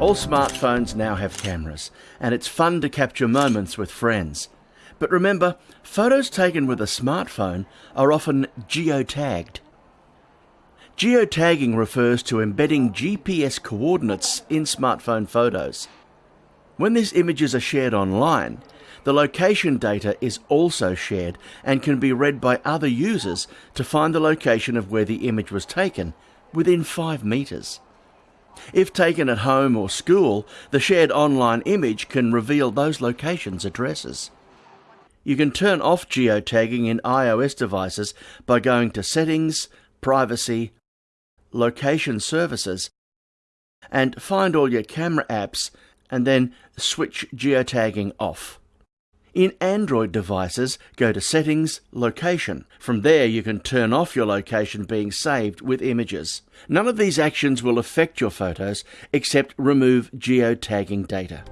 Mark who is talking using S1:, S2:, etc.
S1: All smartphones now have cameras, and it's fun to capture moments with friends. But remember, photos taken with a smartphone are often geotagged. Geotagging refers to embedding GPS coordinates in smartphone photos. When these images are shared online, the location data is also shared and can be read by other users to find the location of where the image was taken within 5 metres. If taken at home or school, the shared online image can reveal those locations' addresses. You can turn off geotagging in iOS devices by going to Settings, Privacy, Location Services, and find all your camera apps and then switch geotagging off. In Android devices, go to Settings, Location. From there, you can turn off your location being saved with images. None of these actions will affect your photos except remove geotagging data.